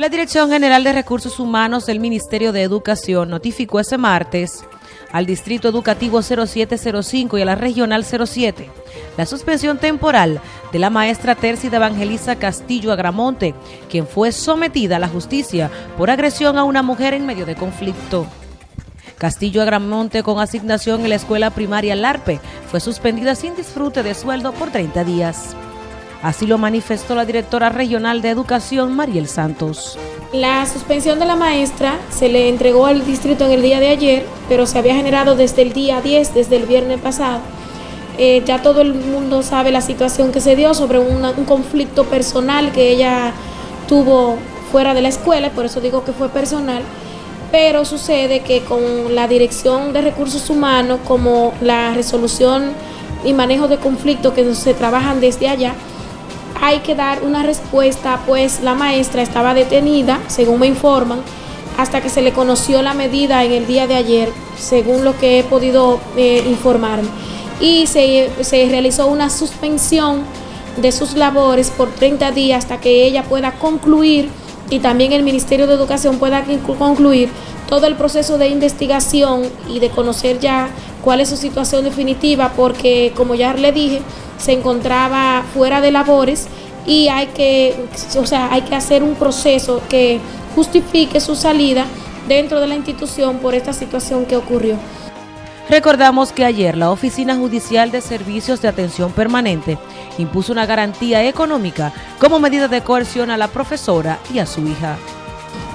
La Dirección General de Recursos Humanos del Ministerio de Educación notificó ese martes al Distrito Educativo 0705 y a la Regional 07 la suspensión temporal de la maestra Tercida Evangelisa Castillo Agramonte, quien fue sometida a la justicia por agresión a una mujer en medio de conflicto. Castillo Agramonte, con asignación en la escuela primaria Larpe, fue suspendida sin disfrute de sueldo por 30 días. Así lo manifestó la directora regional de Educación, Mariel Santos. La suspensión de la maestra se le entregó al distrito en el día de ayer, pero se había generado desde el día 10, desde el viernes pasado. Eh, ya todo el mundo sabe la situación que se dio sobre un conflicto personal que ella tuvo fuera de la escuela, por eso digo que fue personal, pero sucede que con la dirección de recursos humanos, como la resolución y manejo de conflictos que se trabajan desde allá, hay que dar una respuesta, pues la maestra estaba detenida, según me informan, hasta que se le conoció la medida en el día de ayer, según lo que he podido eh, informarme. Y se, se realizó una suspensión de sus labores por 30 días hasta que ella pueda concluir y también el Ministerio de Educación pueda concluir todo el proceso de investigación y de conocer ya cuál es su situación definitiva, porque como ya le dije, se encontraba fuera de labores y hay que, o sea, hay que hacer un proceso que justifique su salida dentro de la institución por esta situación que ocurrió. Recordamos que ayer la Oficina Judicial de Servicios de Atención Permanente impuso una garantía económica como medida de coerción a la profesora y a su hija.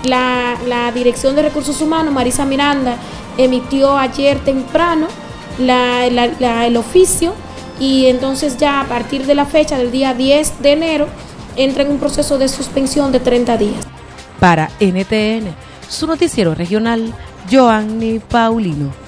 La, Dirección de Recursos Humanos, Marisa Miranda, emitió ayer temprano el oficio y entonces ya a partir de la fecha del día 10 de enero entra en un proceso de suspensión de 30 días. Para NTN, su noticiero regional, Joanny Paulino.